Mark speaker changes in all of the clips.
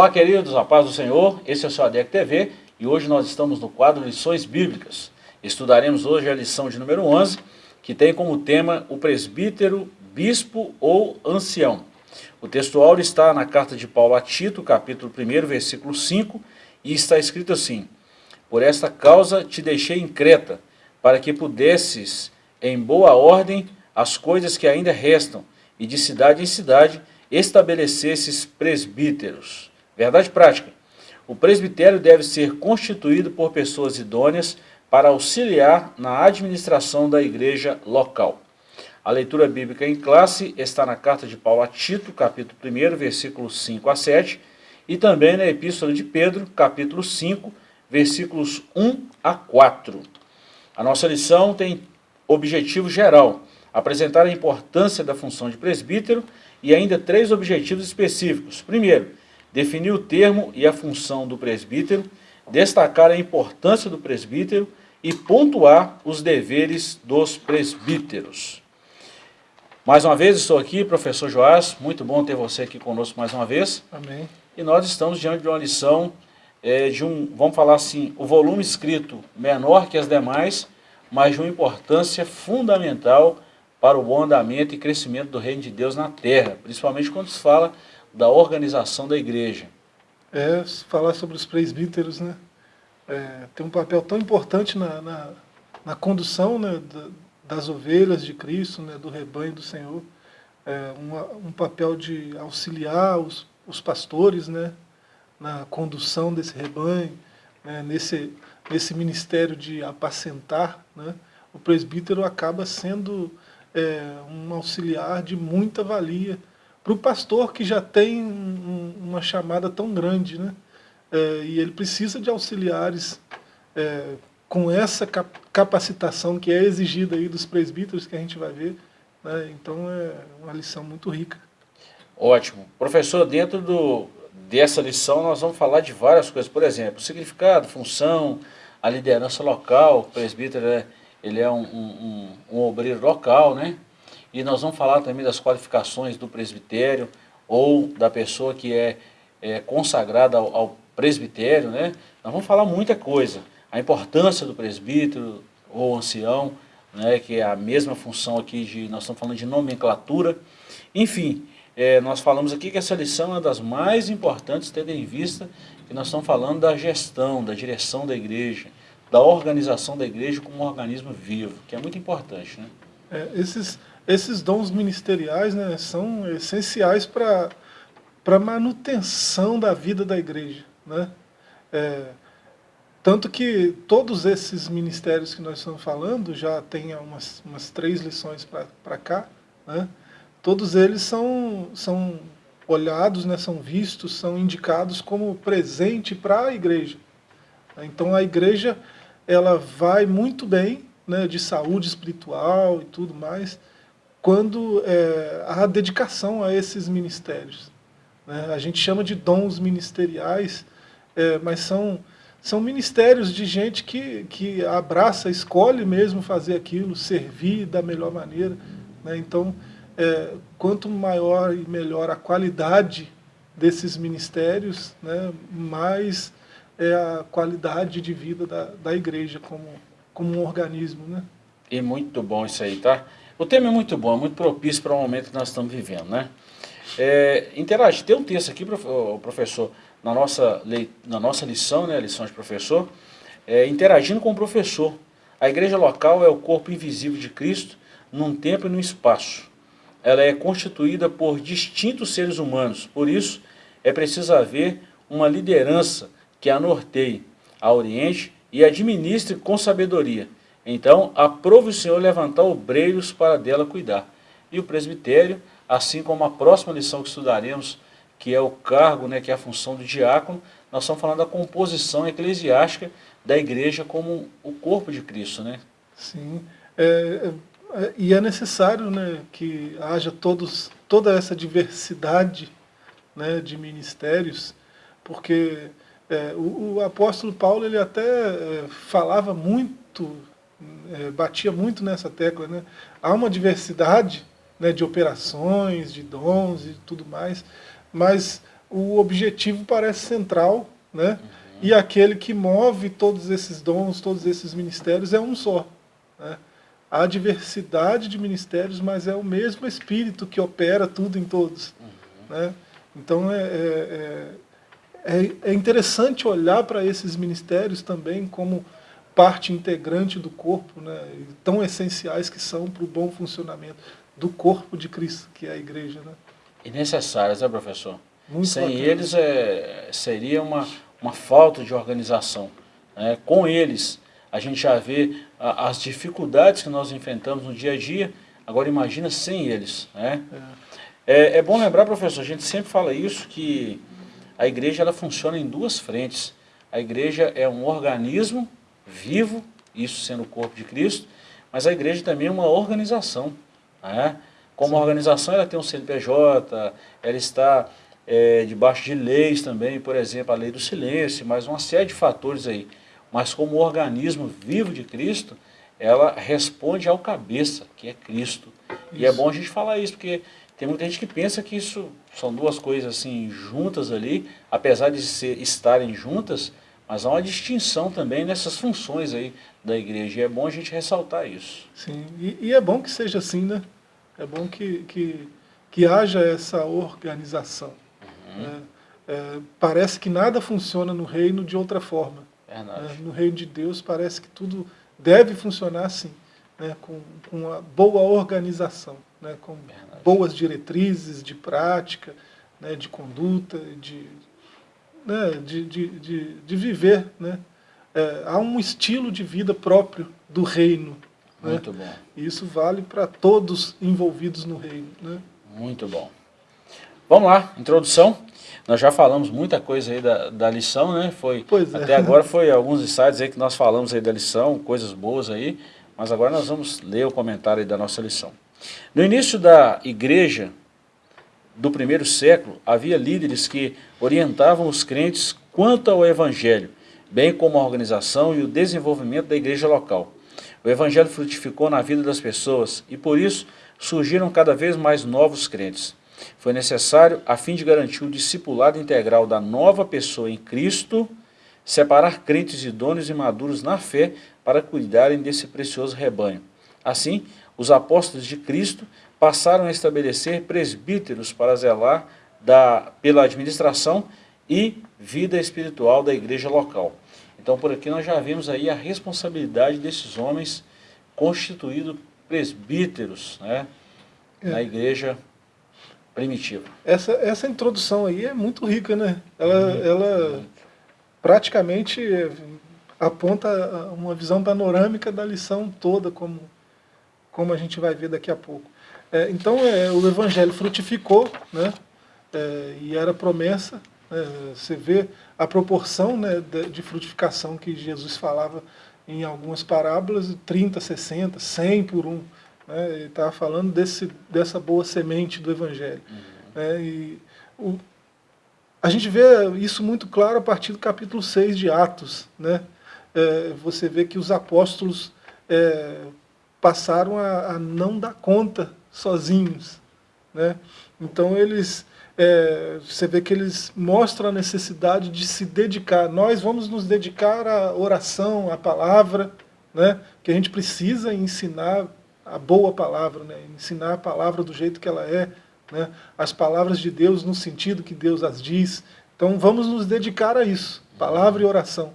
Speaker 1: Olá, queridos, a paz do Senhor, esse é o seu ADEC TV e hoje nós estamos no quadro Lições Bíblicas. Estudaremos hoje a lição de número 11, que tem como tema o presbítero, bispo ou ancião. O textual está na carta de Paulo a Tito, capítulo 1, versículo 5, e está escrito assim, Por esta causa te deixei em Creta, para que pudesses, em boa ordem, as coisas que ainda restam, e de cidade em cidade estabelecesses presbíteros Verdade prática. O presbitério deve ser constituído por pessoas idôneas para auxiliar na administração da igreja local. A leitura bíblica em classe está na carta de Paulo a Tito, capítulo 1, versículos 5 a 7, e também na epístola de Pedro, capítulo 5, versículos 1 a 4. A nossa lição tem objetivo geral, apresentar a importância da função de presbítero e ainda três objetivos específicos. Primeiro, definir o termo e a função do presbítero, destacar a importância do presbítero e pontuar os deveres dos presbíteros. Mais uma vez estou aqui, professor Joás, muito bom ter você aqui conosco mais uma vez.
Speaker 2: Amém.
Speaker 1: E nós estamos diante de uma lição é, de um, vamos falar assim, o volume escrito menor que as demais, mas de uma importância fundamental para o bom andamento e crescimento do reino de Deus na terra, principalmente quando se fala da organização da igreja.
Speaker 2: É, falar sobre os presbíteros, né? É, tem um papel tão importante na, na, na condução né, das ovelhas de Cristo, né, do rebanho do Senhor. É, um, um papel de auxiliar os, os pastores né, na condução desse rebanho, né, nesse, nesse ministério de apacentar. Né, o presbítero acaba sendo é, um auxiliar de muita valia para o pastor que já tem um, uma chamada tão grande, né? É, e ele precisa de auxiliares é, com essa capacitação que é exigida aí dos presbíteros que a gente vai ver. Né? Então é uma lição muito rica.
Speaker 1: Ótimo. Professor, dentro do, dessa lição nós vamos falar de várias coisas. Por exemplo, significado, função, a liderança local, o presbítero é, ele é um, um, um obreiro local, né? E nós vamos falar também das qualificações do presbitério ou da pessoa que é, é consagrada ao, ao, presbitério, né? Nós vamos falar muita coisa. A importância do presbítero ou ancião, né? que é a mesma função aqui, de, nós estamos falando de nomenclatura. Enfim, é, nós falamos aqui que essa lição é uma das mais importantes, tendo em vista que nós estamos falando da gestão, da direção da igreja, da organização da igreja como um organismo vivo, que é muito importante. Né?
Speaker 2: É, esses, esses dons ministeriais né, são essenciais para a manutenção da vida da igreja. Né? É, tanto que todos esses ministérios que nós estamos falando, já tem umas, umas três lições para cá, né? todos eles são, são olhados, né, são vistos, são indicados como presente para a igreja. Então a igreja ela vai muito bem né, de saúde espiritual e tudo mais, quando é, há dedicação a esses ministérios. Né? A gente chama de dons ministeriais, é, mas são, são ministérios de gente que, que abraça, escolhe mesmo fazer aquilo, servir da melhor maneira. Né? Então, é, quanto maior e melhor a qualidade desses ministérios, né, mais é a qualidade de vida da, da igreja como, como um organismo. Né?
Speaker 1: E muito bom isso aí, tá? O tema é muito bom, é muito propício para o momento que nós estamos vivendo, né? É, interage, tem um texto aqui, professor, na nossa, na nossa lição, né, lição de professor, é, interagindo com o professor. A igreja local é o corpo invisível de Cristo num tempo e num espaço. Ela é constituída por distintos seres humanos, por isso é preciso haver uma liderança que a norteie, a oriente e administre com sabedoria, então, aprove o Senhor levantar obreiros para dela cuidar. E o presbitério, assim como a próxima lição que estudaremos, que é o cargo, né, que é a função do diácono, nós estamos falando da composição eclesiástica da igreja como o corpo de Cristo. Né?
Speaker 2: Sim, é, é, e é necessário né, que haja todos, toda essa diversidade né, de ministérios, porque é, o, o, apóstolo Paulo ele até é, falava muito é, batia muito nessa tecla, né? Há uma diversidade né, de operações, de dons e tudo mais, mas o objetivo parece central, né? Uhum. e aquele que move todos esses dons, todos esses ministérios é um só. Né? Há diversidade de ministérios, mas é o mesmo Espírito que opera tudo em todos. Uhum. Né? Então é, é, é, é interessante olhar para esses ministérios também como parte integrante do corpo, né? tão essenciais que são para o bom funcionamento do corpo de Cristo, que é a igreja. Né?
Speaker 1: E necessárias, né, professor? Muito Sem bacana. eles é, seria uma, uma falta de organização. Né? Com eles, a gente já vê a, as dificuldades que nós enfrentamos no dia a dia, agora imagina sem eles. Né? É. É, é bom lembrar, professor, a gente sempre fala isso, que a igreja ela funciona em duas frentes. A igreja é um organismo vivo, isso sendo o corpo de Cristo, mas a igreja também é uma organização. Né? Como organização, ela tem um CNPJ, ela está é, debaixo de leis também, por exemplo, a lei do silêncio, mas uma série de fatores aí. Mas como organismo vivo de Cristo, ela responde ao cabeça, que é Cristo. Isso. E é bom a gente falar isso, porque tem muita gente que pensa que isso são duas coisas assim juntas ali, apesar de ser, estarem juntas, mas há uma distinção também nessas funções aí da igreja. E é bom a gente ressaltar isso.
Speaker 2: Sim, e, e é bom que seja assim, né? É bom que, que, que haja essa organização. Uhum. Né? É, parece que nada funciona no reino de outra forma. Né? No reino de Deus parece que tudo deve funcionar assim, né? com, com uma boa organização, né? com Verdade. boas diretrizes de prática, né? de conduta, de, né? de, de, de, de viver. Né? É, há um estilo de vida próprio do reino.
Speaker 1: Né? Muito bom.
Speaker 2: E isso vale para todos envolvidos no reino. Né?
Speaker 1: Muito bom. Vamos lá, introdução. Nós já falamos muita coisa aí da, da lição, né? Foi,
Speaker 2: pois
Speaker 1: é. Até agora foi alguns insights aí que nós falamos aí da lição, coisas boas aí, mas agora nós vamos ler o comentário aí da nossa lição. No início da igreja do primeiro século, havia líderes que orientavam os crentes quanto ao evangelho, bem como a organização e o desenvolvimento da igreja local. O evangelho frutificou na vida das pessoas e por isso surgiram cada vez mais novos crentes. Foi necessário, a fim de garantir o discipulado integral da nova pessoa em Cristo, separar crentes idôneos e maduros na fé para cuidarem desse precioso rebanho. Assim, os apóstolos de Cristo passaram a estabelecer presbíteros para zelar da, pela administração e vida espiritual da igreja local. Então, por aqui nós já vimos aí a responsabilidade desses homens constituídos presbíteros né, é. na igreja primitiva.
Speaker 2: Essa, essa introdução aí é muito rica, né? Ela, uhum. ela praticamente aponta uma visão panorâmica da lição toda, como, como a gente vai ver daqui a pouco. É, então, é, o Evangelho frutificou, né? É, e era promessa. Né? Você vê a proporção né, de, frutificação que Jesus falava em algumas parábolas, 30, 60, 100 por um. Né? Ele estava falando desse, dessa boa semente do Evangelho. Uhum. Né? E o, a gente vê isso muito claro a partir do capítulo 6 de Atos. Né? É, você vê que os apóstolos é, passaram a, a, não dar conta sozinhos. Né? Então eles, é, você vê que eles mostram a necessidade de se dedicar. Nós vamos nos dedicar à oração, à palavra, né? que a gente precisa ensinar a boa palavra, né? ensinar a palavra do jeito que ela é, né? as palavras de Deus no sentido que Deus as diz. Então vamos nos dedicar a isso, palavra e oração.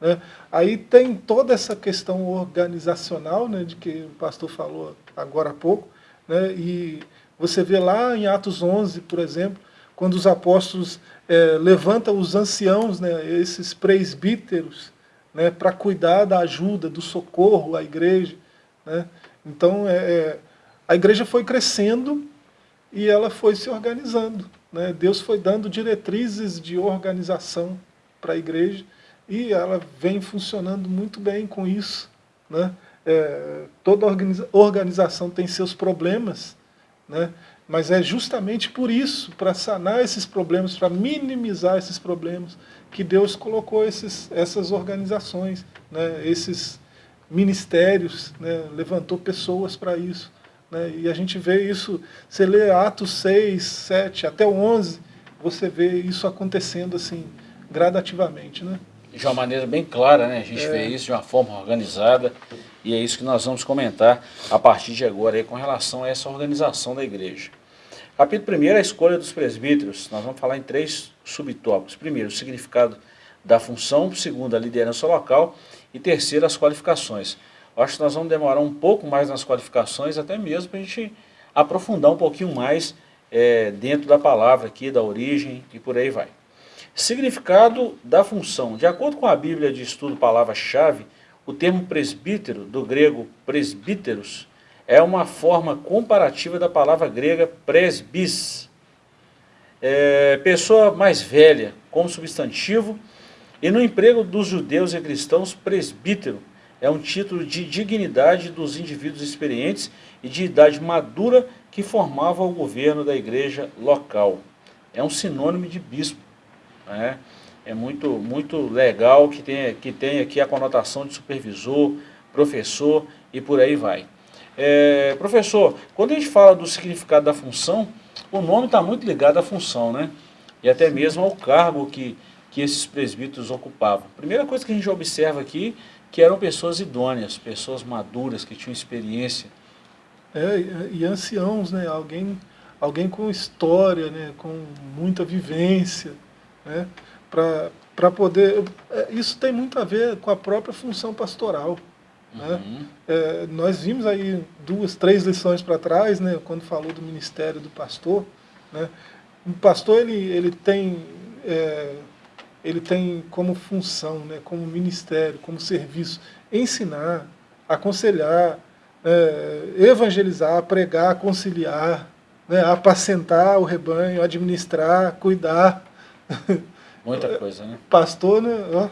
Speaker 2: Né? Aí tem toda essa questão organizacional, né, de que o pastor falou agora há pouco, né, e você vê lá em Atos 11, por exemplo, quando os apóstolos é, levantam os anciãos, né, esses presbíteros, né, para cuidar da ajuda, do socorro à igreja. Né? Então, é, é, a igreja foi crescendo e ela foi se organizando. Né? Deus foi dando diretrizes de organização para a igreja e ela vem funcionando muito bem com isso. Né? É, toda organiza organização tem seus problemas, né? mas é justamente por isso, para sanar esses problemas, para minimizar esses problemas, que Deus colocou esses, essas organizações, né? esses ministérios, né, levantou pessoas para isso. Né, e a gente vê isso, você lê Atos 6, 7, até o 11, você vê isso acontecendo assim, gradativamente, né?
Speaker 1: De uma maneira bem clara, né? A gente é. vê isso de uma forma organizada e é isso que nós vamos comentar a partir de agora aí, com relação a essa organização da igreja. Capítulo 1 a escolha dos presbíteros. Nós vamos falar em três subtópicos. Primeiro, o significado da função. Segundo, a liderança local. E terceiro, as qualificações. Eu acho que nós vamos demorar um pouco mais nas qualificações, até mesmo para a gente aprofundar um pouquinho mais é, dentro da palavra aqui, da origem e por aí vai. Significado da função. De acordo com a Bíblia de Estudo Palavra-Chave, o termo presbítero, do grego presbíteros, é uma forma comparativa da palavra grega presbis. É, pessoa mais velha, como substantivo, e no emprego dos judeus e cristãos, presbítero é um título de dignidade dos indivíduos experientes e de idade madura que formavam o governo da igreja local. É um sinônimo de bispo. Né? É muito, muito legal que tem, que tem aqui a conotação de supervisor, professor e por aí vai. É, professor, quando a gente fala do significado da função, o nome está muito ligado à função, né? E até mesmo ao cargo que, que esses presbíteros ocupavam. Primeira coisa que a gente observa aqui, que eram pessoas idôneas, pessoas maduras, que tinham experiência.
Speaker 2: É, e anciãos, né? Alguém, alguém com história, né? com muita vivência, né? Para poder... É, isso tem muito a ver com a própria função pastoral. Né? Uhum. É, nós vimos aí duas, três lições para trás, né, quando falou do ministério do pastor. Né? O pastor ele, ele, tem, é, ele tem como função, né, como ministério, como serviço, ensinar, aconselhar, é, evangelizar, pregar, conciliar, né, apacentar o rebanho, administrar, cuidar.
Speaker 1: Muita coisa, né?
Speaker 2: Pastor, né?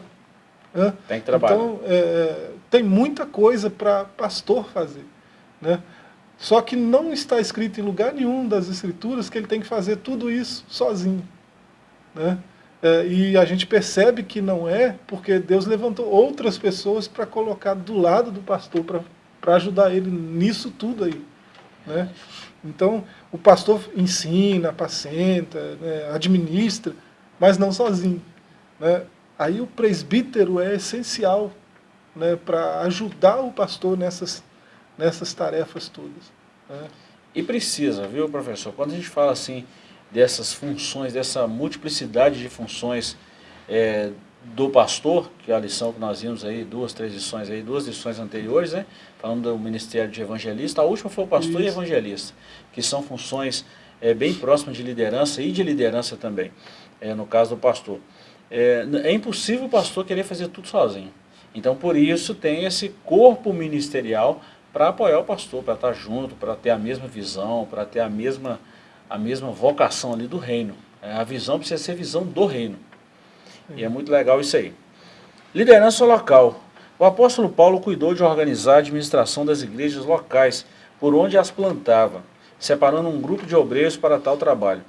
Speaker 1: Tem que trabalhar.
Speaker 2: Então, é, tem muita coisa para pastor fazer. Né? Só que não está escrito em lugar nenhum das escrituras que ele tem que fazer tudo isso sozinho. Né? É, e a gente percebe que não é, porque Deus levantou outras pessoas para colocar do lado do pastor, para ajudar ele nisso tudo aí. Né? Então, o pastor ensina, apacenta, né, administra, mas não sozinho. Né? Aí o presbítero é essencial né, para ajudar o pastor nessas, nessas tarefas todas. Né.
Speaker 1: E precisa, viu, professor? Quando a gente fala assim dessas funções, dessa multiplicidade de funções é, do pastor, que é a lição que nós vimos aí, duas, três lições aí, duas lições anteriores, né? Falando do ministério de evangelista, a última foi o pastor Isso. e evangelista, que são funções é, bem próximas de liderança e de liderança também, é, no caso do pastor. É, é impossível o pastor querer fazer tudo sozinho. Então, por isso, tem esse corpo ministerial para apoiar o pastor, para estar junto, para ter a mesma visão, para ter a mesma, a mesma vocação ali do reino. É, a visão precisa ser visão do reino. E é muito legal isso aí. Liderança local. O apóstolo Paulo cuidou de organizar a administração das igrejas locais, por onde as plantava, separando um grupo de obreiros para tal trabalho.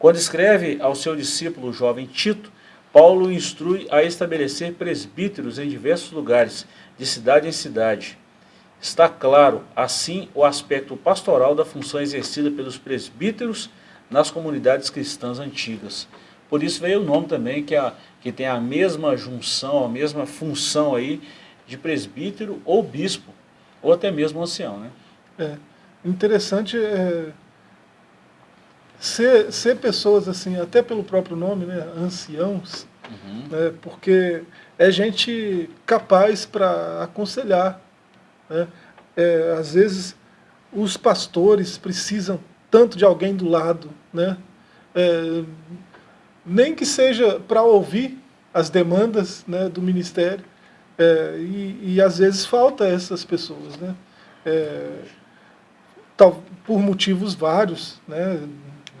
Speaker 1: Quando escreve ao seu discípulo o jovem Tito, Paulo instrui a estabelecer presbíteros em diversos lugares, de cidade em cidade. Está claro, assim, o aspecto pastoral da função exercida pelos presbíteros nas comunidades cristãs antigas. Por isso veio o nome também, que, é, que tem a mesma junção, a mesma função aí de presbítero ou bispo, ou até mesmo ancião. Né?
Speaker 2: É, interessante é, ser, ser pessoas assim, até pelo próprio nome, né, anciãos, uhum. né, porque é gente capaz para aconselhar. Né? É, às vezes os pastores precisam tanto de alguém do lado, né? É, nem que seja para ouvir as demandas né, do ministério, é, e, e, às vezes falta essas pessoas, né? É, tal, por motivos vários, né?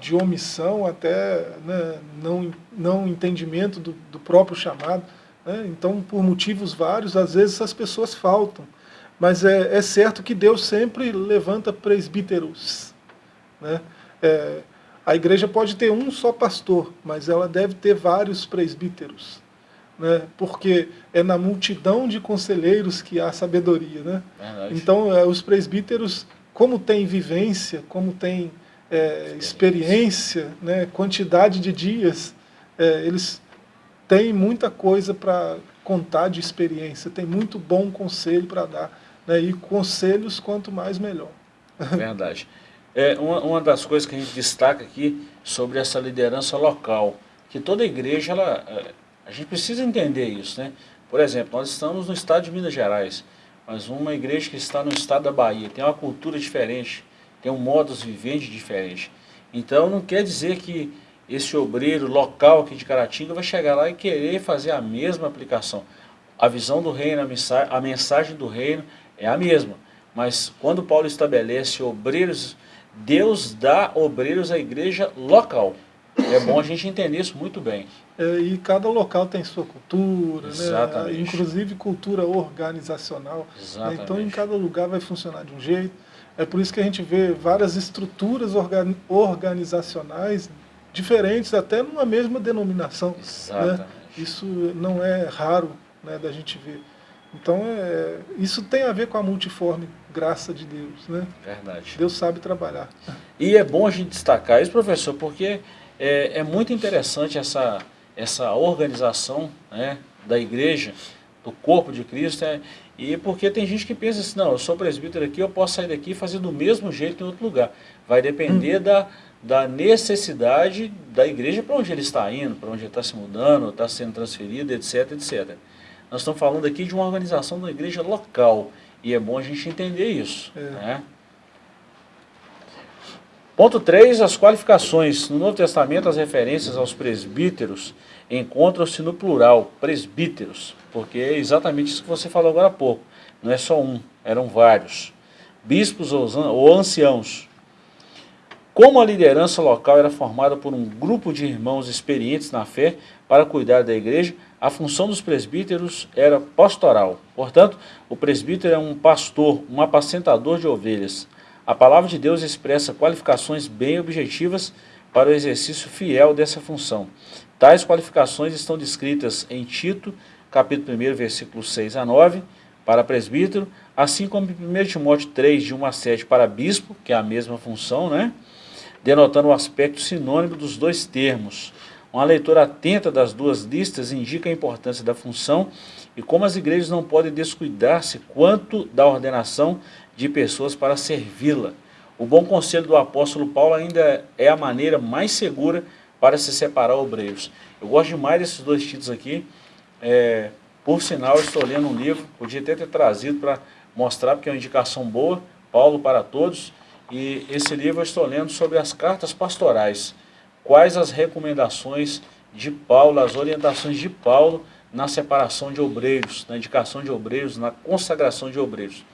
Speaker 2: De omissão até né, não, não entendimento do, do próprio chamado. Né? Então, por motivos vários, às vezes as pessoas faltam. Mas é, é certo que Deus sempre levanta presbíteros. Né? É, a igreja pode ter um só pastor, mas ela deve ter vários presbíteros. Né? Porque é na multidão de conselheiros que há sabedoria. Né? Então, é, os presbíteros, como tem vivência, como tem é, experiência, né, quantidade de dias, é, eles têm muita coisa para contar de experiência, tem muito bom conselho para dar. Né, e conselhos, quanto mais, melhor.
Speaker 1: Verdade. É, uma, uma das coisas que a gente destaca aqui sobre essa liderança local, que toda igreja, ela, é, a gente precisa entender isso. Né? Por exemplo, nós estamos no estado de Minas Gerais, mas uma igreja que está no estado da Bahia, tem uma cultura diferente, tem um modus vivendi diferente. Então não quer dizer que esse obreiro local aqui de Caratinga vai chegar lá e querer fazer a mesma aplicação. A visão do reino, a mensagem, a mensagem do reino é a mesma. Mas quando Paulo estabelece obreiros, Deus dá obreiros à igreja local. É bom a gente entender isso muito bem.
Speaker 2: É, e cada local tem sua cultura, né? inclusive cultura organizacional. Né? Então em cada lugar vai funcionar de um jeito. É por isso que a gente vê várias estruturas organizacionais diferentes, até numa mesma denominação. Né? Isso não é raro né, da gente ver. Então, é, isso tem a ver com a multiforme graça de Deus. Né?
Speaker 1: Verdade.
Speaker 2: Deus sabe trabalhar.
Speaker 1: E é bom a gente destacar isso, professor, porque é, é muito interessante essa, essa organização né, da igreja, do corpo de Cristo, é, e porque tem gente que pensa assim, não, eu sou presbítero aqui, eu posso sair daqui e fazer do mesmo jeito em outro lugar. Vai depender hum. da, da necessidade da igreja para onde ele está indo, para onde ele está se mudando, está sendo transferido, etc, etc. Nós estamos falando aqui de uma organização da igreja local, e é bom a gente entender isso. É. Né? Ponto 3, as qualificações. No Novo Testamento, as referências aos presbíteros encontram-se no plural, presbíteros, porque é exatamente isso que você falou agora há pouco. Não é só um, eram vários. Bispos ou anciãos. Como a liderança local era formada por um grupo de irmãos experientes na fé para cuidar da igreja, a função dos presbíteros era pastoral. Portanto, o presbítero é um pastor, um apacentador de ovelhas. A palavra de Deus expressa qualificações bem objetivas para o exercício fiel dessa função. Tais qualificações estão descritas em Tito, capítulo 1, versículos 6 a 9, para presbítero, assim como em 1 Timóteo 3, de 1 a 7, para bispo, que é a mesma função, né? denotando o aspecto sinônimo dos dois termos. Uma leitura atenta das duas listas indica a importância da função e como as igrejas não podem descuidar-se quanto da ordenação de pessoas para servi-la. O bom conselho do apóstolo Paulo ainda é a maneira mais segura para se separar obreiros. Eu gosto demais desses dois títulos aqui. É, por sinal, estou lendo um livro, podia até ter trazido para mostrar, porque é uma indicação boa, Paulo para Todos. E esse livro eu estou lendo sobre as cartas pastorais. Quais as recomendações de Paulo, as orientações de Paulo na separação de obreiros, na indicação de obreiros, na consagração de obreiros.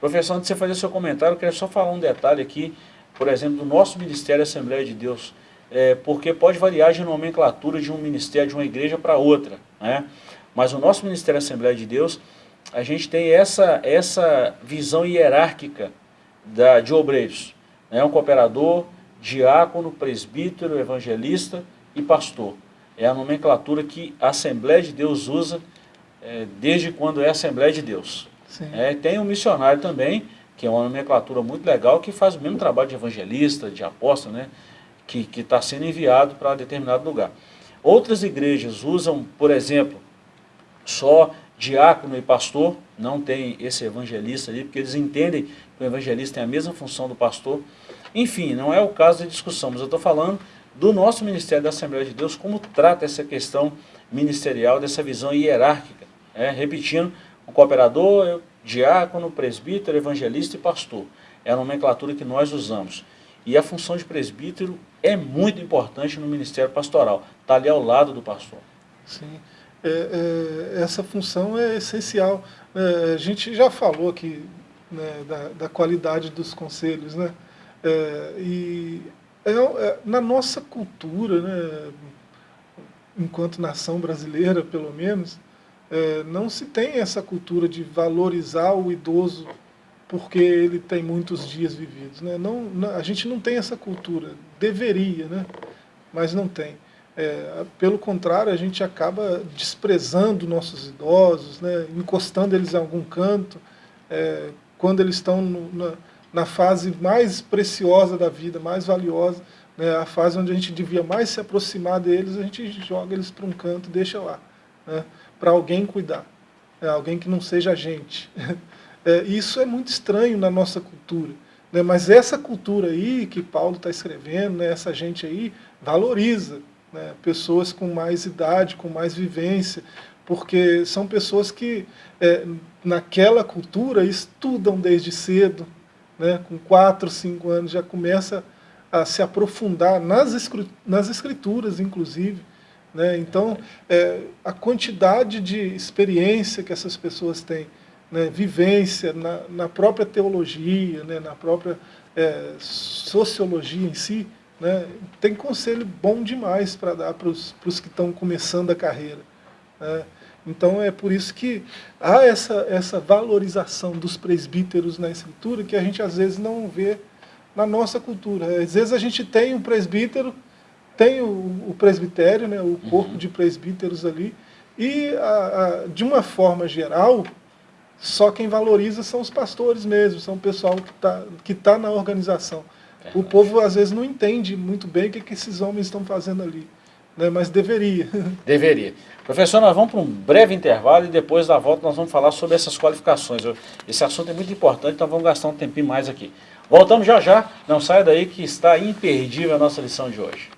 Speaker 1: Professor, antes de você fazer seu comentário, eu queria só falar um detalhe aqui, por exemplo, do nosso Ministério Assembleia de Deus é, porque pode variar de nomenclatura de um ministério, de uma igreja para outra. Né? Mas o nosso Ministério Assembleia de Deus, a gente tem essa, essa visão hierárquica da, de obreiros. Né? Um cooperador, diácono, presbítero, evangelista e pastor. É a nomenclatura que a Assembleia de Deus usa é, desde quando é Assembleia de Deus. É, tem um missionário também, que é uma nomenclatura muito legal, que faz o mesmo trabalho de evangelista, de apóstolo, né? Que está sendo enviado para determinado lugar. Outras igrejas usam, por exemplo, só diácono e pastor, não tem esse evangelista ali, porque eles entendem que o evangelista tem a mesma função do pastor. Enfim, não é o caso da discussão, mas eu estou falando do nosso Ministério da Assembleia de Deus, como trata essa questão ministerial, dessa visão hierárquica. É, repetindo, o cooperador, diácono, presbítero, evangelista e pastor. É a nomenclatura que nós usamos. E a função de presbítero é muito importante no ministério pastoral. Está ali ao lado do pastor.
Speaker 2: Sim. É, é, essa função é essencial. É, a gente já falou aqui né, da, da, qualidade dos conselhos. Né? É, e é, é, na nossa cultura, né, enquanto nação brasileira, pelo menos, não se tem essa cultura de valorizar o idoso porque ele tem muitos dias vividos. Né? Não, não, a gente não tem essa cultura, deveria, né? mas não tem. É, pelo contrário, a gente acaba desprezando nossos idosos, né? encostando eles em algum canto, é, quando eles estão no, na, na fase mais preciosa da vida, mais valiosa, né, a fase onde a gente devia mais se aproximar deles, a gente joga eles para um canto deixa lá, né, para alguém cuidar, é, alguém que não seja a gente. É, isso é muito estranho na nossa cultura. Né, mas essa cultura aí que Paulo está escrevendo, né, essa gente aí, valoriza né, pessoas com mais idade, com mais vivência, porque são pessoas que é, naquela cultura estudam desde cedo, né, com 4, 5 anos já começa a se aprofundar nas, nas escrituras, inclusive. Né? Então, é, a quantidade de experiência que essas pessoas têm, né, vivência na, na, própria teologia, né, na própria é, sociologia em si, né, tem conselho bom demais para dar para os que estão começando a carreira. Né? Então é por isso que há essa, essa valorização dos presbíteros na escritura que a gente às vezes não vê na nossa cultura. Às vezes a gente tem um presbítero, tem o, o presbitério, né, o corpo uhum. de presbíteros ali, e a, a, de uma forma geral, só quem valoriza são os pastores mesmo, são o pessoal que está que tá na organização. É o povo às vezes não entende muito bem o que, que esses homens estão fazendo ali né, mas deveria.
Speaker 1: Deveria. Professor, nós vamos para um breve intervalo e depois da volta nós vamos falar sobre essas qualificações. Esse assunto é muito importante, então vamos gastar um tempinho mais aqui. Voltamos já já, não saia daí que está imperdível a nossa lição de hoje.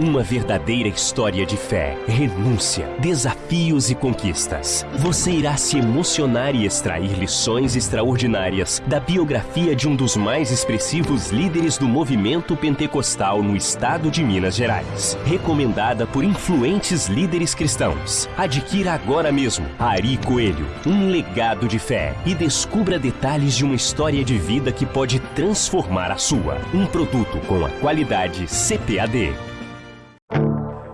Speaker 3: Uma verdadeira história de fé, renúncia, desafios e conquistas. Você irá se emocionar e extrair lições extraordinárias da biografia de um dos mais expressivos líderes do movimento pentecostal no estado de Minas Gerais. Recomendada por influentes líderes cristãos. Adquira agora mesmo Ari Coelho, um legado de fé e descubra detalhes de uma história de vida que pode transformar a sua. Um produto com a qualidade CPAD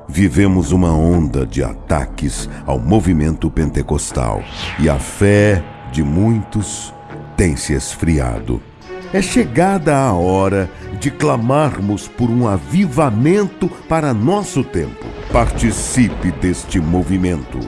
Speaker 4: vivemos uma onda de ataques ao movimento pentecostal e a fé de muitos tem se esfriado. É chegada a hora de clamarmos por um avivamento para nosso tempo. Participe deste movimento.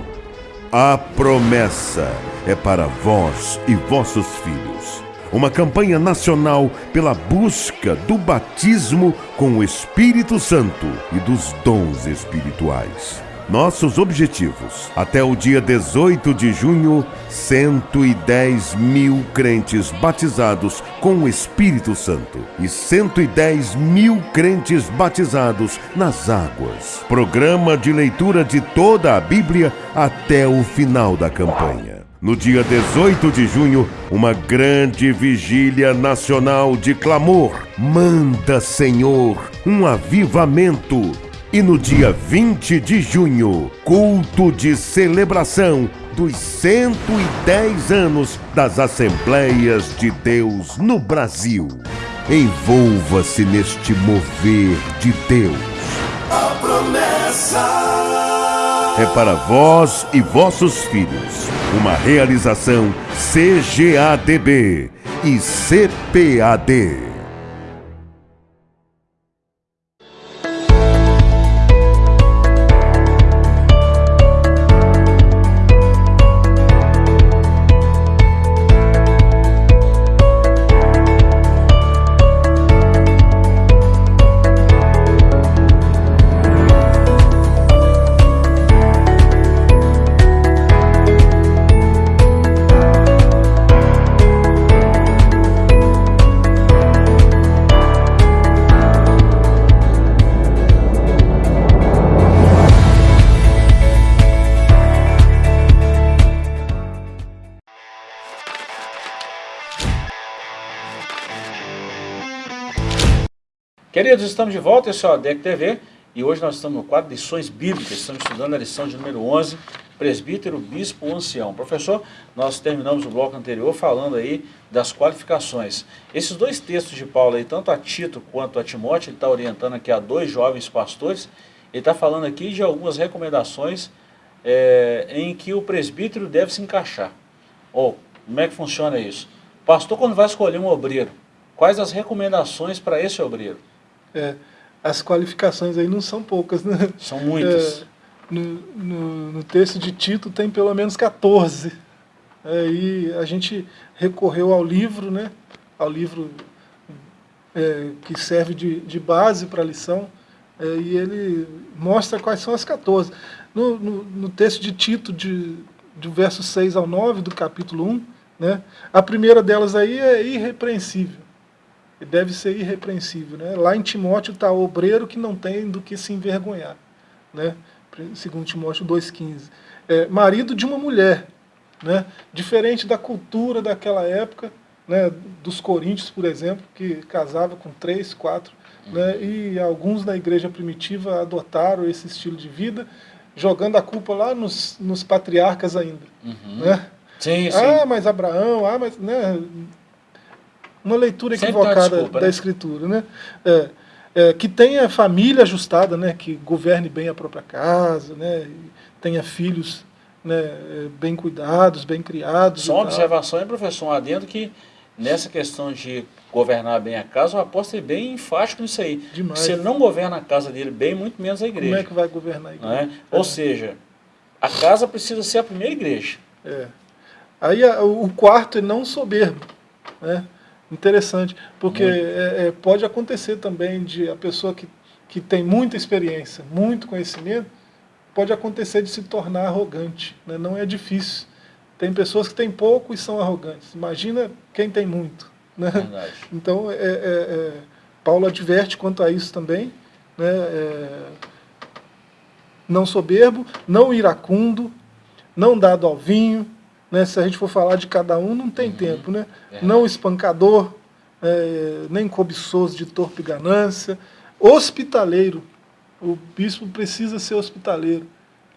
Speaker 4: A promessa é para vós e vossos filhos uma campanha nacional pela busca do batismo com o Espírito Santo e dos dons espirituais. Nossos objetivos. Até o dia 18 de junho, 110 mil crentes batizados com o Espírito Santo e 110 mil crentes batizados nas águas. Programa de leitura de toda a Bíblia até o final da campanha. No dia 18 de junho, uma grande vigília nacional de clamor. Manda, Senhor, um avivamento. E no dia 20 de junho, culto de celebração dos 110 anos das Assembleias de Deus no Brasil. Envolva-se neste mover de Deus. A promessa é para vós e vossos filhos. Uma realização CGADB e CPAD.
Speaker 1: Queridos, estamos de volta, esse é o ADEC TV e hoje nós estamos no quadro Lições Bíblicas, estamos estudando a lição de número 11, Presbítero, Bispo, Ancião. Professor, nós terminamos o bloco anterior falando aí das qualificações. Esses dois textos de Paulo aí, tanto a Tito quanto a Timóteo, ele está orientando aqui a dois jovens pastores, ele está falando aqui de algumas recomendações é, em que o presbítero deve se encaixar. Ou, como é que funciona isso? Pastor, quando vai escolher um obreiro, quais as recomendações para esse obreiro?
Speaker 2: É, as qualificações aí não são poucas, né?
Speaker 1: São muitas.
Speaker 2: É, no, no, no, texto de Tito tem pelo menos 14. É, e a gente recorreu ao livro, né, ao livro é, que serve de, de base para a lição, é, e ele mostra quais são as 14. No, no, no texto de Tito, de, do verso 6 ao 9 do capítulo 1, né, a primeira delas aí é irrepreensível. E deve ser irrepreensível. Né? Lá em Timóteo está o obreiro que não tem do que se envergonhar. Né? Segundo Timóteo 2,15. É, marido de uma mulher. Né? Diferente da cultura daquela época, né, dos coríntios, por exemplo, que casava com três, quatro, né, e alguns na igreja primitiva adotaram esse estilo de vida, jogando a culpa lá nos, nos patriarcas ainda. Uhum. Né?
Speaker 1: Sim, sim.
Speaker 2: Ah, mas Abraão, ah, mas... Né, uma leitura equivocada desculpa, da né? escritura, né? É, é, que tenha família ajustada, né? Que governe bem a própria casa, né? Tenha filhos né, bem cuidados, bem criados.
Speaker 1: Só uma observação, hein, professor, um adendo que nessa questão de governar bem a casa, o apóstolo é bem enfático nisso aí. Demais. Se ele não governa a casa dele bem, muito menos a igreja.
Speaker 2: Como é que vai governar a igreja?
Speaker 1: É? É. Ou seja, a casa precisa ser a primeira igreja.
Speaker 2: É. Aí o quarto é não soberbo. Né? Interessante, porque é, é, pode acontecer também de a pessoa que, que tem muita experiência, muito conhecimento, pode acontecer de se tornar arrogante. Né? Não é difícil. Tem pessoas que têm pouco e são arrogantes. Imagina quem tem muito. Né? Então, é, é, é, Paulo adverte quanto a isso também. Né? É, não soberbo, não iracundo, não dado ao vinho, né? Se a gente for falar de cada um, não tem uhum. tempo. Né? É. Não espancador, é, nem cobiçoso de torpe ganância. Hospitaleiro. O bispo precisa ser hospitaleiro.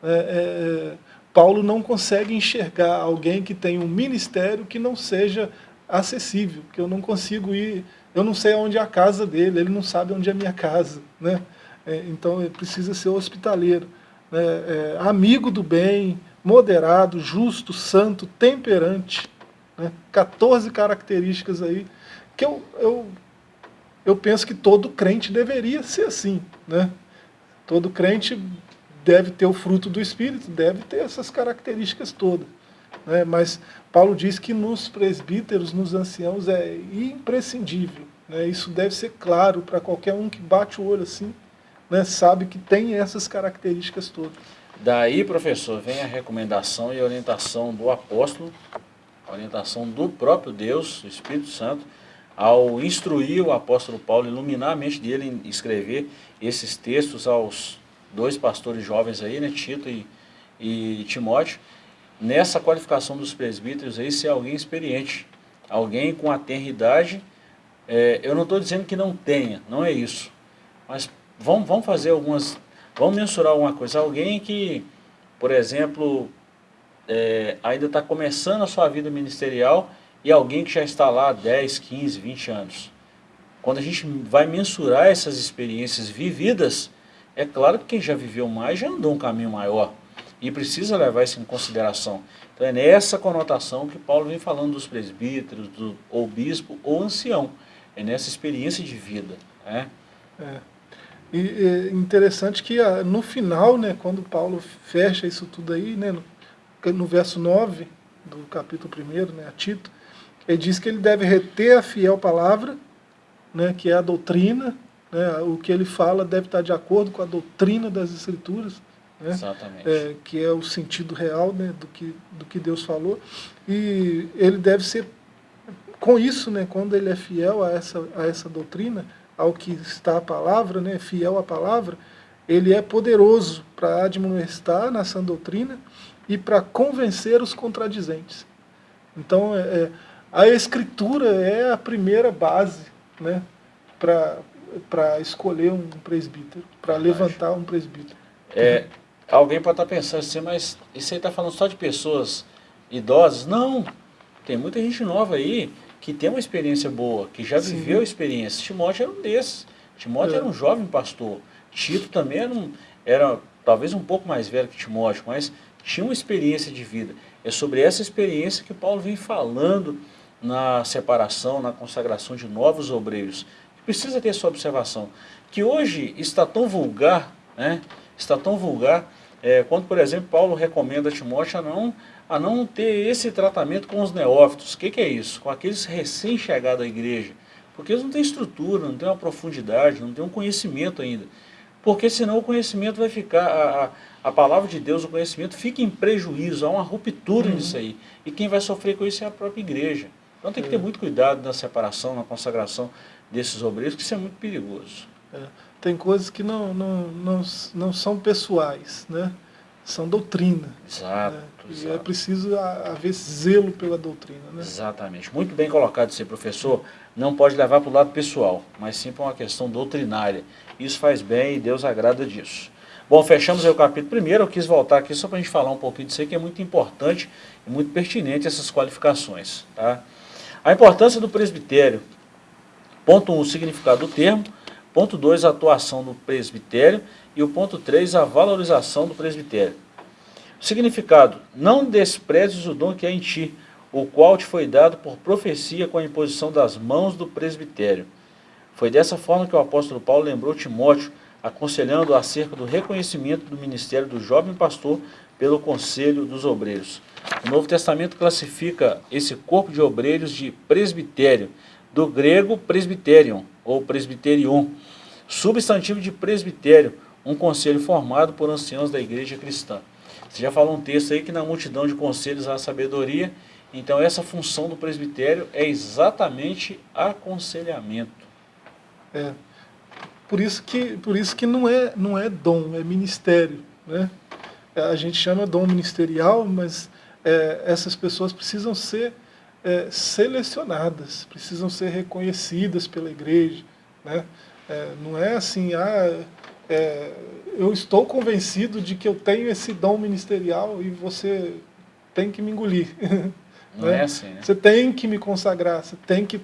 Speaker 2: É, é, é, Paulo não consegue enxergar alguém que tem um ministério que não seja acessível, que eu não consigo ir, eu não sei onde é a casa dele, ele não sabe onde é a minha casa. Né? É, então ele precisa ser hospitaleiro. Né? É, amigo do bem, moderado, justo, santo, temperante. Né? 14 características aí que eu, eu, eu penso que todo crente deveria ser assim. Né? Todo crente deve ter o fruto do Espírito, deve ter essas características todas. Né? Mas Paulo diz que nos presbíteros, nos anciãos, é imprescindível. Né? Isso deve ser claro para qualquer um que bate o olho assim, né? sabe que tem essas características todas.
Speaker 1: Daí, professor, vem a recomendação e orientação do apóstolo, orientação do próprio Deus, Espírito Santo, ao instruir o apóstolo Paulo, iluminar a mente dele em escrever esses textos aos dois pastores jovens aí, né, Tito e, e Timóteo, nessa qualificação dos presbíteros aí, ser alguém experiente, alguém com a tenridade, é, eu não estou dizendo que não tenha, não é isso, mas vamos, vamos fazer algumas Vamos mensurar alguma coisa. Alguém que, por exemplo, é, ainda está começando a sua vida ministerial e alguém que já está lá há 10, 15, 20 anos. Quando a gente vai mensurar essas experiências vividas, é claro que quem já viveu mais já andou um caminho maior e precisa levar isso em consideração. Então é nessa conotação que Paulo vem falando dos presbíteros, do, ou bispo, ou ancião. É nessa experiência de vida. Né?
Speaker 2: É. E é interessante que ah, no final, né, quando Paulo fecha isso tudo aí, né, no, no verso 9 do capítulo 1, né, a Tito, ele diz que ele deve reter a fiel palavra, né, que é a doutrina, né, o que ele fala deve estar de acordo com a doutrina das Escrituras, né,
Speaker 1: Exatamente.
Speaker 2: É, que é o sentido real né, do, que, do que Deus falou, e ele deve ser, com isso, né, quando ele é fiel a essa, a essa doutrina, ao que está a palavra, né, fiel à palavra, ele é poderoso para admoestar na sã doutrina e para convencer os contradizentes. Então, é, é, a escritura é a primeira base né, para escolher um presbítero, para levantar um presbítero.
Speaker 1: É, alguém pode estar pensando assim, mas isso aí está falando só de pessoas idosas? Não, tem muita gente nova aí que tem uma experiência boa, que já Sim. viveu a experiência. Timóteo era um desses. Timóteo é. era um jovem pastor. Tito também era, um, era talvez um pouco mais velho que Timóteo, mas tinha uma experiência de vida. É sobre essa experiência que Paulo vem falando na separação, na consagração de novos obreiros. Precisa ter essa observação. Que hoje está tão vulgar, né? está tão vulgar é, quando, por exemplo, Paulo recomenda a Timóteo a não, a não ter esse tratamento com os neófitos. O que, que é isso? Com aqueles recém-chegados à igreja. Porque eles não têm estrutura, não têm uma profundidade, não têm um conhecimento ainda. Porque senão o conhecimento vai ficar, a, a, a palavra de Deus, o conhecimento fica em prejuízo, há uma ruptura uhum. nisso aí. E quem vai sofrer com isso é a própria igreja. Então tem que ter é. muito cuidado na separação, na consagração desses obreiros, que isso é muito perigoso.
Speaker 2: É. Tem coisas que não, não, não, não são pessoais, né? são doutrina.
Speaker 1: Exato, né?
Speaker 2: exato. E é preciso haver zelo pela doutrina. Né?
Speaker 1: Exatamente. Muito bem colocado ser professor. Não pode levar para o lado pessoal, mas sim para uma questão doutrinária. Isso faz bem e Deus agrada disso. Bom, fechamos aí o capítulo primeiro. Eu quis voltar aqui só para a gente falar um pouquinho disso aí, que é muito importante e muito pertinente essas qualificações. Tá? A importância do presbitério. Ponto 1, um, o significado do termo. Ponto 2, a atuação do presbitério. E o ponto 3, a valorização do presbitério. Significado, não desprezes o dom que é em ti, o qual te foi dado por profecia com a imposição das mãos do presbitério. Foi dessa forma que o apóstolo Paulo lembrou Timóteo, aconselhando acerca do reconhecimento do ministério do jovem pastor pelo conselho dos obreiros. O Novo Testamento classifica esse corpo de obreiros de presbitério, do grego presbiterion, ou presbiterion, substantivo de presbitério, um conselho formado por anciãos da igreja cristã. Você já falou um texto aí que na multidão de conselhos há sabedoria, então essa função do presbitério é exatamente aconselhamento.
Speaker 2: É. Por isso que, por isso que não, é, não é dom, é ministério. Né? A gente chama dom ministerial, mas é, essas pessoas precisam ser é, selecionadas, precisam ser reconhecidas pela igreja. Né? É, não é assim, ah, é, eu estou convencido de que eu tenho esse dom ministerial e você tem que me engolir.
Speaker 1: Não né? é assim, né?
Speaker 2: Você tem que me consagrar, você tem que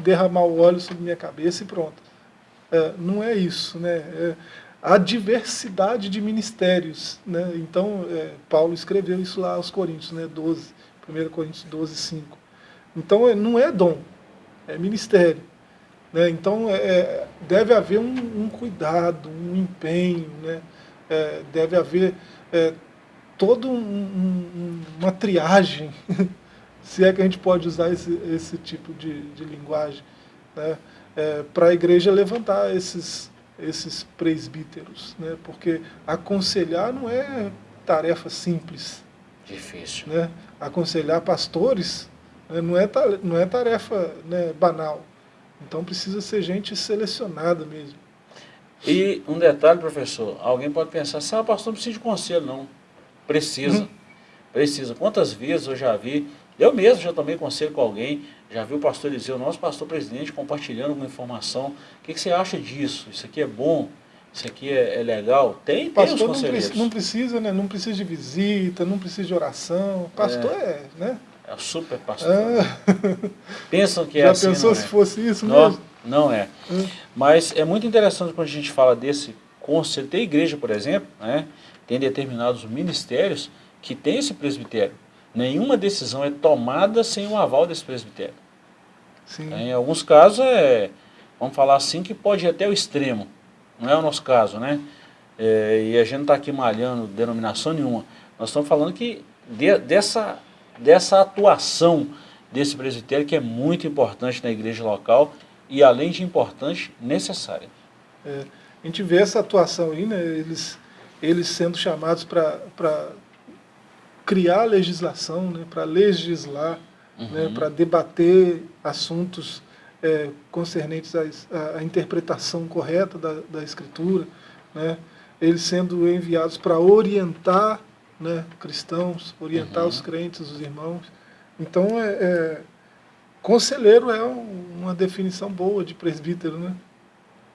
Speaker 2: derramar o óleo sobre minha cabeça e pronto. É, não é isso, né? É, a diversidade de ministérios, né? Então, é, Paulo escreveu isso lá aos Coríntios, né? 12, 1 Coríntios 12, 5. Então, é, não é dom, é ministério. Né? Então, é, é, deve haver um, um, cuidado, um empenho, né? É, deve haver é, toda um, um, uma triagem, se é que a gente pode usar esse, esse tipo de, de linguagem, né? É, para a igreja levantar esses, esses presbíteros, né? porque aconselhar não é tarefa simples.
Speaker 1: Difícil.
Speaker 2: Né? Aconselhar pastores? Não, é, não é tarefa né, banal. Então precisa ser gente selecionada mesmo.
Speaker 1: E um detalhe, professor, alguém pode pensar, assim, ah, pastor não precisa de conselho, não. Precisa. Uhum. Precisa. Quantas vezes eu já vi, eu mesmo já tomei conselho com alguém, já vi o pastor Eliseu, nosso pastor presidente, compartilhando uma informação. O que, que você acha disso? Isso aqui é bom? Isso aqui é, é legal? Tem,
Speaker 2: pastor tem os conselheiros. Não, precisa, né? Não precisa de visita, não precisa de oração. Pastor é, é né?
Speaker 1: É super pastor. Ah. Pensam que é
Speaker 2: Já
Speaker 1: assim,
Speaker 2: pensou se é. fosse isso não, mesmo?
Speaker 1: Não é. Hum. Mas é muito interessante quando a gente fala desse conselho. Tem igreja, por exemplo, né, tem determinados ministérios que tem esse presbitério. Nenhuma decisão é tomada sem o aval desse presbitério. Sim. Em alguns casos, é, vamos falar assim, que pode ir até o extremo. Não é o nosso caso, né? É, e a gente não está aqui malhando denominação nenhuma. Nós estamos falando que de, dessa dessa atuação desse presbitério que é muito importante na igreja local e além de importante, necessária.
Speaker 2: É, a gente vê essa atuação aí, né, eles, eles sendo chamados para criar legislação, né, para legislar, né, uhum. né, para debater assuntos é, concernentes à, à, interpretação correta da, da escritura, né, eles sendo enviados para orientar né, cristãos, orientar uhum. os crentes, os irmãos. Então, é, é, conselheiro é uma definição boa de presbítero, né?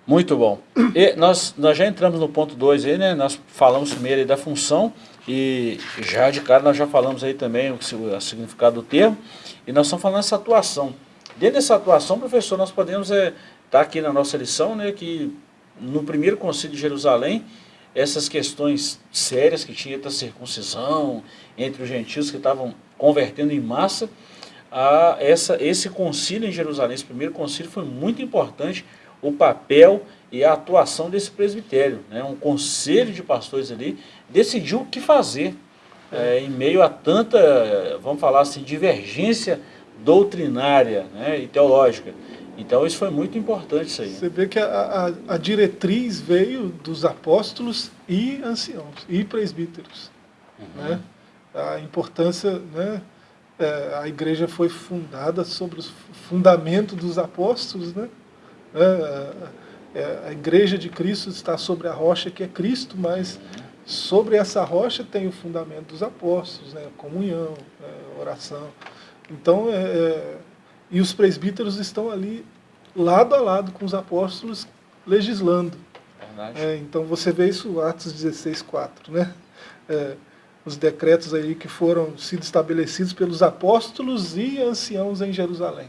Speaker 1: Muito bom. E nós, nós já entramos no ponto 2 aí, né? Nós falamos primeiro aí da função e já de cara nós já falamos aí também o, o significado do termo e nós estamos falando dessa atuação. Dentro dessa atuação, professor, nós podemos estar é, tá aqui na nossa lição, né, que no primeiro concílio de Jerusalém, essas questões sérias que tinha da circuncisão entre os gentios que estavam convertendo em massa, a essa, esse concílio em Jerusalém, esse primeiro concílio foi muito importante, o papel e a atuação desse presbitério. Né? Um conselho de pastores ali decidiu o que fazer é, em meio a tanta, vamos falar assim, divergência doutrinária né, e teológica. Então isso foi muito importante isso aí.
Speaker 2: Você vê que a, a, a diretriz veio dos apóstolos e anciãos, e presbíteros. Uhum. Né? A importância, né? É, a igreja foi fundada sobre o fundamento dos apóstolos, né? É, é, a igreja de Cristo está sobre a rocha que é Cristo, mas sobre essa rocha tem o fundamento dos apóstolos, né? comunhão, né? oração. Então, é, é, e os presbíteros estão ali lado a lado com os apóstolos legislando. É, então você vê isso Atos 16, 4, né? É, os decretos aí que foram sido estabelecidos pelos apóstolos e anciãos em Jerusalém.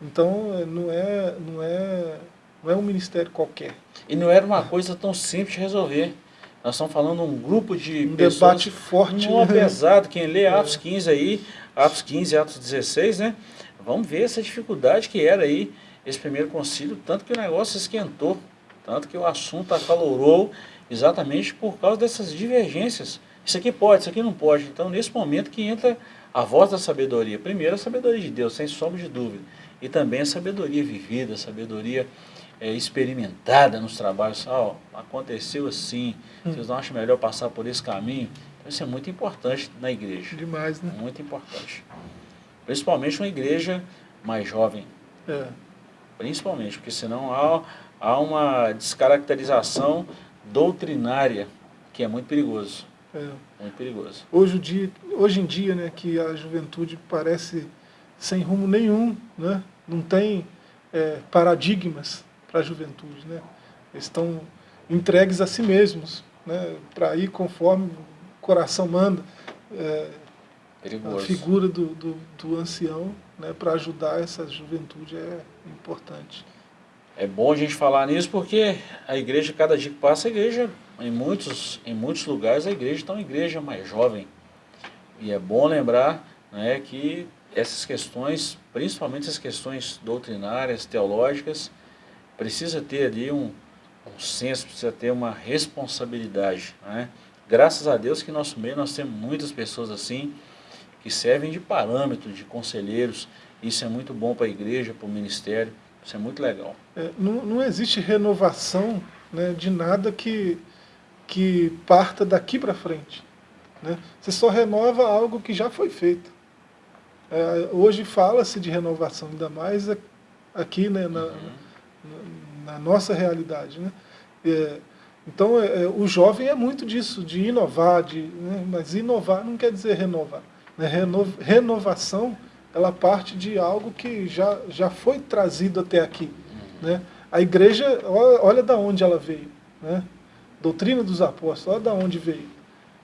Speaker 2: Então é, não é, não é, não é um ministério qualquer.
Speaker 1: E não era uma coisa tão simples de resolver. Nós estamos falando de um grupo de
Speaker 2: um
Speaker 1: pessoas...
Speaker 2: debate forte.
Speaker 1: Não, pesado. Quem lê Atos 15 aí, Atos 15 Atos 16, né? Vamos ver essa dificuldade que era aí esse primeiro concílio, tanto que o negócio esquentou, tanto que o assunto acalorou exatamente por causa dessas divergências. Isso aqui pode, isso aqui não pode. Então, nesse momento que entra a voz da sabedoria. Primeiro, a sabedoria de Deus, sem sombra de dúvida. E também a sabedoria vivida, a sabedoria é, experimentada nos trabalhos. Oh, aconteceu assim, hum. vocês não acham melhor passar por esse caminho? Então, isso é muito importante na igreja.
Speaker 2: Demais, né?
Speaker 1: Muito importante. Principalmente uma igreja mais jovem.
Speaker 2: É.
Speaker 1: Principalmente, porque senão há, há uma descaracterização doutrinária que é muito perigoso. É. Muito perigoso.
Speaker 2: Hoje, dia, hoje em dia, né, que a juventude parece sem rumo nenhum, né? não tem é, paradigmas para a juventude. Né? Eles estão entregues a si mesmos, né? para ir conforme o coração manda. É,
Speaker 1: Perigoso.
Speaker 2: A figura do, do, do ancião né, para ajudar essa juventude é importante.
Speaker 1: É bom a gente falar nisso porque a igreja, cada dia que passa, a igreja, em muitos, em muitos lugares, a igreja está uma igreja mais jovem. E é bom lembrar né, que essas questões, principalmente as questões doutrinárias, teológicas, precisa ter ali um, um senso, precisa ter uma responsabilidade. Né? Graças a Deus que no nosso meio nós temos muitas pessoas assim, que servem de parâmetro, de conselheiros. Isso é muito bom para a igreja, para o ministério, isso é muito legal.
Speaker 2: É, não, não existe renovação né, de nada que, que parta daqui para frente. Né? Você só renova algo que já foi feito. É, hoje fala-se de renovação, ainda mais aqui né, na, uhum. na, na, nossa realidade. Né? É, então, é, é, o jovem é muito disso, de inovar, de, né, mas inovar não quer dizer renovar. Né? Renovação, ela parte de algo que já, já foi trazido até aqui. Né? A igreja, olha, olha da onde ela veio. Né? Doutrina dos apóstolos, olha da onde veio.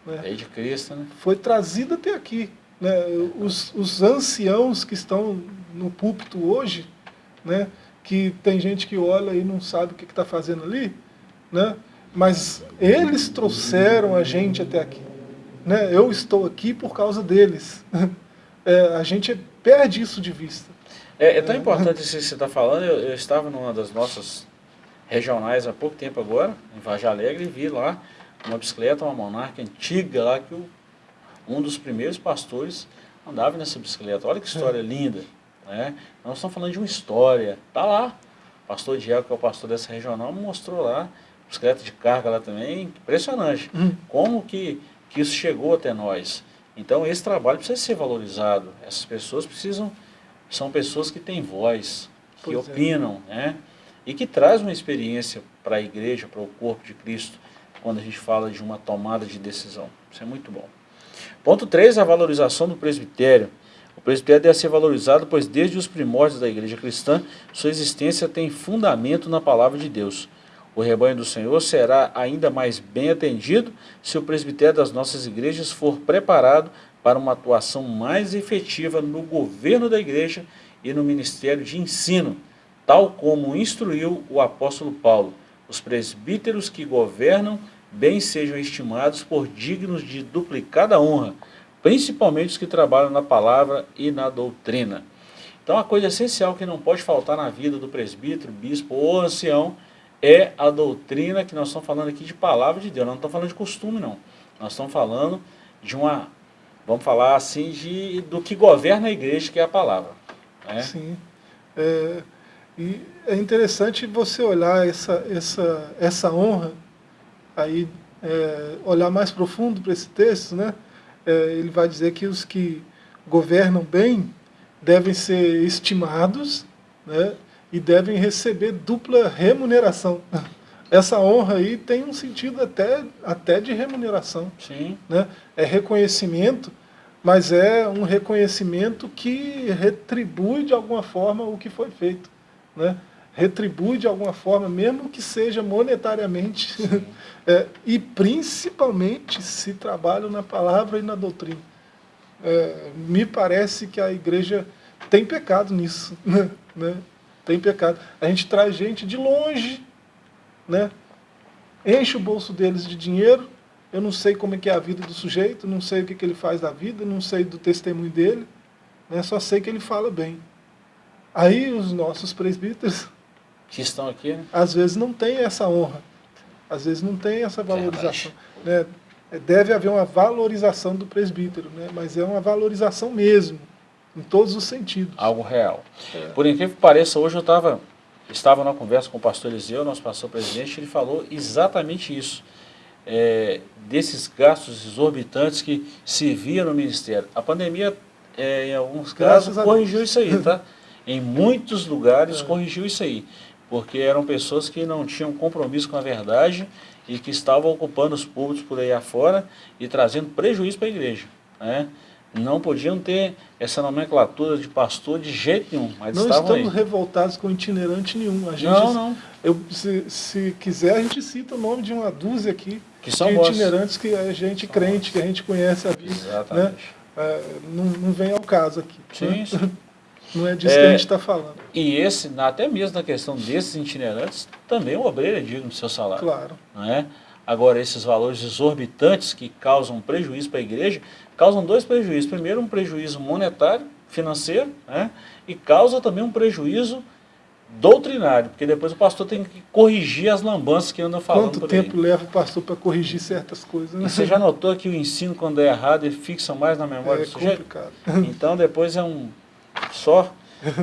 Speaker 1: Né? É de Cristo, né?
Speaker 2: Foi trazida até aqui. Né? Os, os anciãos que estão no púlpito hoje, né? que tem gente que olha e não sabe o que está fazendo ali, né? mas eles trouxeram a gente até aqui. Né? Eu estou aqui por causa deles. É, a gente perde isso de vista.
Speaker 1: É, é tão importante isso que você está falando. Eu, eu, estava numa das nossas regionais há pouco tempo agora, em Vaja Alegre, e vi lá uma bicicleta, uma monarca antiga lá, que o, um dos primeiros pastores andava nessa bicicleta. Olha que história é. linda. Né? Nós estamos falando de uma história. Está lá. O pastor Diego, que é o pastor dessa regional, mostrou lá, bicicleta de carga lá também, impressionante. Hum. Como que que isso chegou até nós. Então esse trabalho precisa ser valorizado. Essas pessoas precisam, são pessoas que têm voz, que pois é. opinam, é. né? E que traz uma experiência para a igreja, para o corpo de Cristo, quando a gente fala de uma tomada de decisão. Isso é muito bom. Ponto 3, a valorização do presbitério. O presbitério deve ser valorizado, pois desde os primórdios da igreja cristã, sua existência tem fundamento na palavra de Deus. O rebanho do Senhor será ainda mais bem atendido se o presbitério das nossas igrejas for preparado para uma atuação mais efetiva no governo da igreja e no ministério de ensino, tal como instruiu o apóstolo Paulo. Os presbíteros que governam bem sejam estimados por dignos de duplicada honra, principalmente os que trabalham na palavra e na doutrina. Então a coisa essencial que não pode faltar na vida do presbítero, bispo ou ancião é a doutrina que nós estamos falando aqui de palavra de Deus. Nós não estamos falando de costume, não. Nós estamos falando de uma, vamos falar assim, de, do que governa a igreja, que é a palavra. Né?
Speaker 2: Sim. É, e é interessante você olhar essa, essa, essa honra, aí é, olhar mais profundo para esse texto, né? É, ele vai dizer que os que governam bem devem ser estimados, né? E devem receber dupla remuneração. Essa honra aí tem um sentido até, até de remuneração.
Speaker 1: Sim.
Speaker 2: Né? É reconhecimento, mas é um reconhecimento que retribui de alguma forma o que foi feito. Né? Retribui de alguma forma, mesmo que seja monetariamente, é, e principalmente se trabalha na palavra e na doutrina. É, me parece que a igreja tem pecado nisso. Né? Tem pecado. A gente traz gente de longe, né? enche o bolso deles de dinheiro, eu não sei como é que é a vida do sujeito, não sei o que, que ele faz da vida, não sei do testemunho dele, né? só sei que ele fala bem. Aí os nossos presbíteros,
Speaker 1: que estão aqui, né?
Speaker 2: às vezes não tem essa honra, às vezes não tem essa valorização. Né? Deve haver uma valorização do presbítero, né? mas é uma valorização mesmo em todos os sentidos.
Speaker 1: Algo real. É. Por incrível que pareça, hoje eu tava, estava numa conversa com o pastor Eliseu, nosso pastor presidente, ele falou exatamente isso. É, desses gastos exorbitantes que se via no ministério. A pandemia, é, em alguns Graças casos, corrigiu isso aí, tá? em muitos lugares é. corrigiu isso aí, porque eram pessoas que não tinham compromisso com a verdade e que estavam ocupando os públicos por aí afora e trazendo prejuízo para a igreja. Né? Não podiam ter essa nomenclatura de pastor de jeito nenhum. Mas
Speaker 2: não estamos aí. revoltados com itinerante nenhum. A gente,
Speaker 1: não, não.
Speaker 2: Eu, se, se quiser, a gente cita o nome de uma dúzia aqui
Speaker 1: que são
Speaker 2: de itinerantes que a gente são crente, que a gente conhece a vida. Né? Exatamente. Né? É, não, não vem ao caso aqui.
Speaker 1: Sim, né? sim.
Speaker 2: Não é disso é, que a gente está falando.
Speaker 1: E esse, até mesmo na questão desses itinerantes, também o obreiro é digno do seu salário.
Speaker 2: Claro.
Speaker 1: Não é? Agora, esses valores exorbitantes que causam prejuízo para a igreja, causam dois prejuízos. Primeiro, um prejuízo monetário, financeiro, né? e causa também um prejuízo doutrinário, porque depois o pastor tem que corrigir as lambanças que anda falando
Speaker 2: Quanto tempo leva o pastor para corrigir certas coisas? Né?
Speaker 1: E você já notou que o ensino, quando é errado, ele fixa mais na memória
Speaker 2: é
Speaker 1: do sujeito?
Speaker 2: complicado.
Speaker 1: Então, depois é um só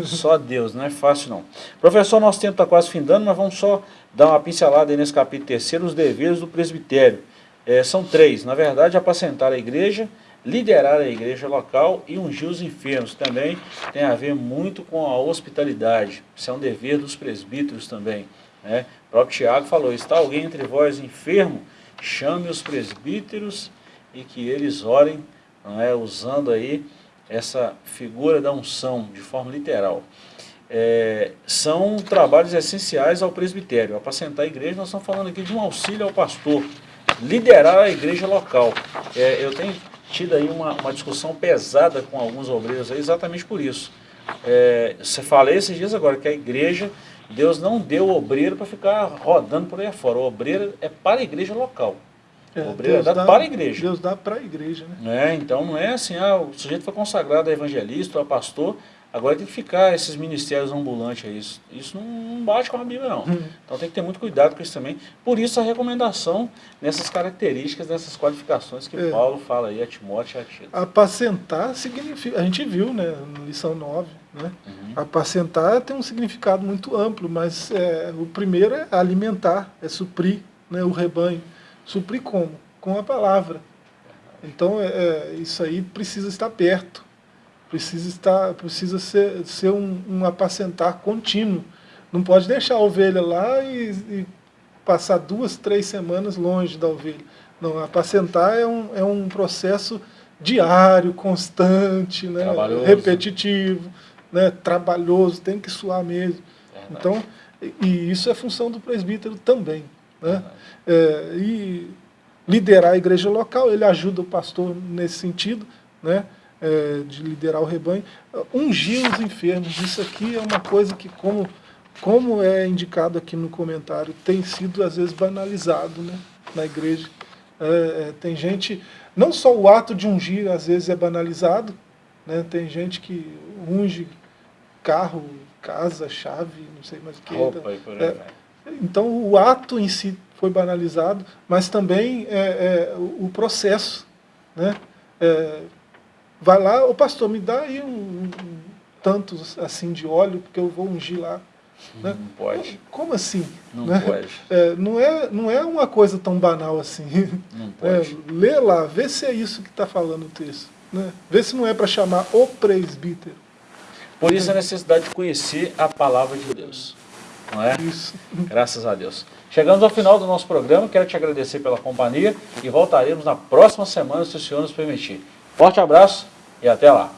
Speaker 1: só Deus, não é fácil não. Professor, nosso tempo está quase findando, mas vamos só dar uma pincelada aí nesse capítulo terceiro, os deveres do presbitério. É, são três, na verdade, apacentar a igreja, liderar a igreja local e ungir os enfermos. Também tem a ver muito com a hospitalidade, isso é um dever dos presbíteros também. Né? O próprio Tiago falou, está alguém entre vós enfermo, chame os presbíteros e que eles orem, é, usando aí essa figura da unção de forma literal. É, são trabalhos essenciais ao presbitério. Apacentar a igreja, nós estamos falando aqui de um auxílio ao pastor, liderar a igreja local. É, eu tenho tido aí uma, uma, discussão pesada com alguns obreiros aí, exatamente por isso. É, você falei esses dias agora que a igreja, Deus não deu o obreiro para ficar rodando por aí fora. O obreiro é para a igreja local. É, o obreiro é dado dá, para a igreja.
Speaker 2: Deus dá para a igreja, né?
Speaker 1: É, então não é assim, ah, o sujeito foi consagrado a evangelista ou a pastor, agora tem que ficar esses ministérios ambulantes aí. Isso, isso não bate com a Bíblia, não. Hum. Então tem que ter muito cuidado com isso também. Por isso a recomendação nessas características, nessas qualificações que é. Paulo fala aí a Timóteo e a Tito.
Speaker 2: Apacentar significa, a gente viu, né, na lição 9, né? Uhum. Apacentar tem um significado muito amplo, mas é, o primeiro é alimentar, é suprir né, o rebanho. Suprir como? Com a palavra. Então, é, é, isso aí precisa estar perto. Precisa, estar, precisa ser, ser um, um apacentar contínuo. Não pode deixar a ovelha lá e, e, passar duas, três semanas longe da ovelha. Não, apacentar é um, é um processo diário, constante, né? repetitivo, né? trabalhoso, tem que suar mesmo. Então, e isso é função do presbítero também. Né? É, e liderar a igreja local, ele ajuda o pastor nesse sentido, né? É, de liderar o rebanho. Ungir os enfermos, isso aqui é uma coisa que, como, como é indicado aqui no comentário, tem sido às vezes banalizado né? na igreja. É, é tem gente, não só o ato de ungir às vezes é banalizado, né? tem gente que unge carro, casa, chave, não sei mais o que.
Speaker 1: Roupa e aí
Speaker 2: É, então o ato em si foi banalizado, mas também é, é, o o processo. Né? É, vai lá, o pastor, me dá aí um, um tantos assim de óleo, porque eu vou ungir lá. Né?
Speaker 1: Não pode.
Speaker 2: Como assim?
Speaker 1: Não
Speaker 2: né?
Speaker 1: pode.
Speaker 2: É, não, é, não é uma coisa tão banal assim.
Speaker 1: Não
Speaker 2: É,
Speaker 1: pode.
Speaker 2: lê lá, vê se é isso que está falando o texto. Né? Vê se não é para chamar o presbítero.
Speaker 1: Por isso a necessidade de conhecer a palavra de Deus. Não é?
Speaker 2: Isso.
Speaker 1: Graças a Deus. Chegamos ao final do nosso programa, quero te agradecer pela companhia e voltaremos na próxima semana, se o Senhor nos permitir. Forte abraço e até lá.